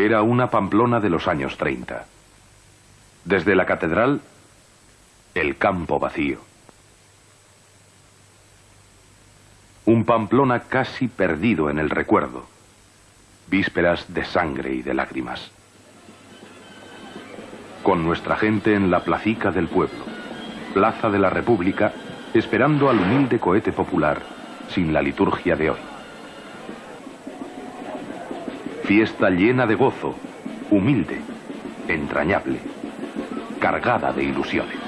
Era una Pamplona de los años 30. Desde la catedral, el campo vacío. Un Pamplona casi perdido en el recuerdo. Vísperas de sangre y de lágrimas. Con nuestra gente en la placica del pueblo, Plaza de la República, esperando al humilde cohete popular sin la liturgia de hoy. Fiesta llena de gozo, humilde, entrañable, cargada de ilusiones.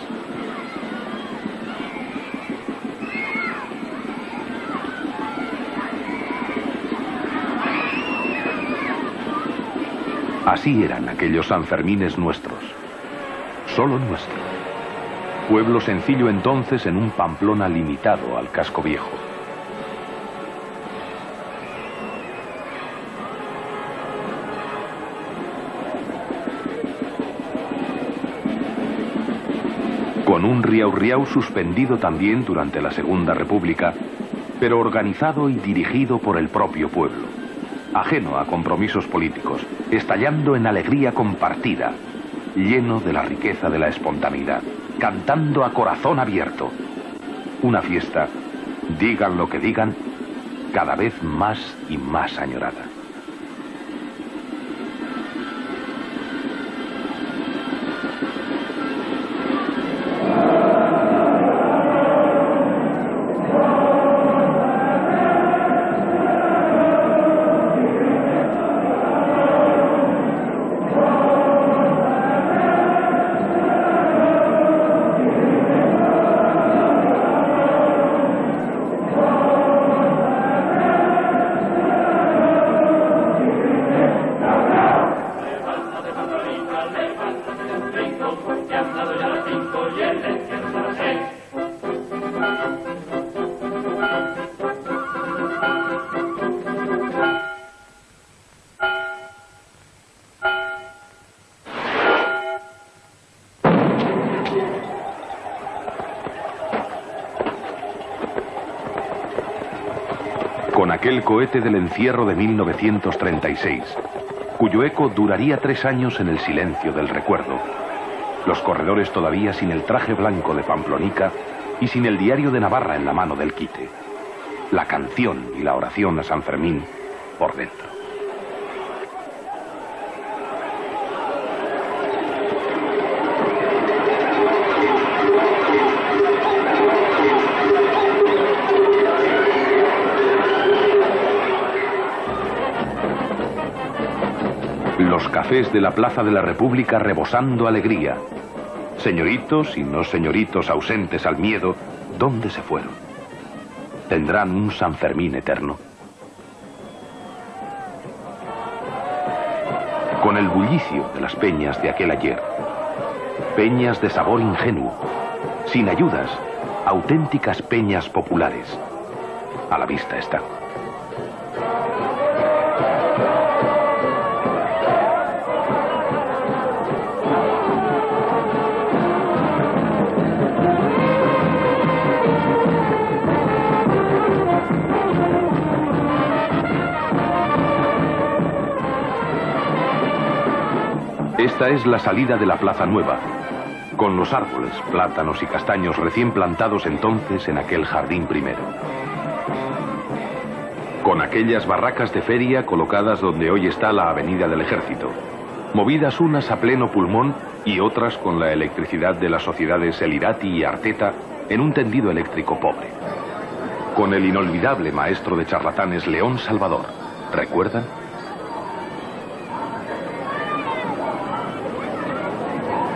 Así eran aquellos Sanfermines nuestros, solo nuestro. Pueblo sencillo entonces en un Pamplona limitado al casco viejo. Un riau riau suspendido también durante la Segunda República, pero organizado y dirigido por el propio pueblo, ajeno a compromisos políticos, estallando en alegría compartida, lleno de la riqueza de la espontaneidad, cantando a corazón abierto. Una fiesta, digan lo que digan, cada vez más y más añorada. Aquel cohete del encierro de 1936, cuyo eco duraría tres años en el silencio del recuerdo. Los corredores todavía sin el traje blanco de Pamplonica y sin el diario de Navarra en la mano del quite. La canción y la oración a San Fermín por dentro. De la Plaza de la República rebosando alegría. Señoritos y no señoritos ausentes al miedo, ¿dónde se fueron? ¿Tendrán un San Fermín eterno? Con el bullicio de las peñas de aquel ayer. Peñas de sabor ingenuo, sin ayudas, auténticas peñas populares. A la vista está. Esta es la salida de la Plaza Nueva, con los árboles, plátanos y castaños recién plantados entonces en aquel jardín primero. Con aquellas barracas de feria colocadas donde hoy está la Avenida del Ejército, movidas unas a pleno pulmón y otras con la electricidad de las sociedades Elirati y Arteta en un tendido eléctrico pobre. Con el inolvidable maestro de charlatanes León Salvador, ¿recuerdan?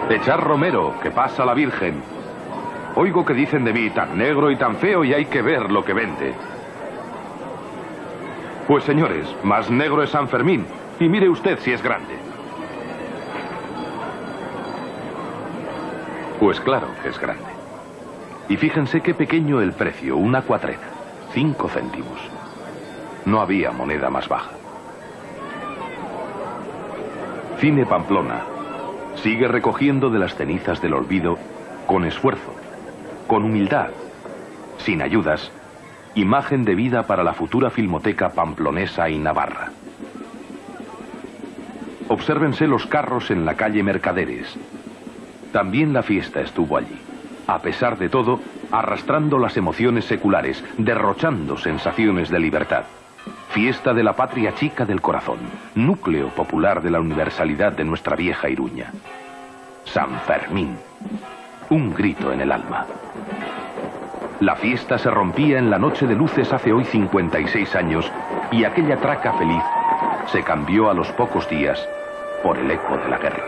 Echar Romero, que pasa la Virgen. Oigo que dicen de mí tan negro y tan feo y hay que ver lo que vende. Pues señores, más negro es San Fermín. Y mire usted si es grande. Pues claro que es grande. Y fíjense qué pequeño el precio, una cuatrena, cinco céntimos. No había moneda más baja. Cine Pamplona, Sigue recogiendo de las cenizas del olvido con esfuerzo, con humildad, sin ayudas, imagen de vida para la futura filmoteca pamplonesa y navarra. Obsérvense los carros en la calle Mercaderes. También la fiesta estuvo allí. A pesar de todo, arrastrando las emociones seculares, derrochando sensaciones de libertad. Fiesta de la patria chica del corazón, núcleo popular de la universalidad de nuestra vieja Iruña. San Fermín. Un grito en el alma. La fiesta se rompía en la noche de luces hace hoy 56 años y aquella traca feliz se cambió a los pocos días por el eco de la guerra.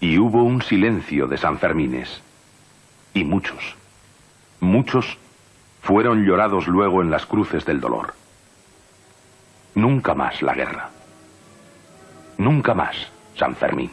Y hubo un silencio de San Fermines. Y muchos, muchos fueron llorados luego en las cruces del dolor. Nunca más la guerra. Nunca más San Fermín.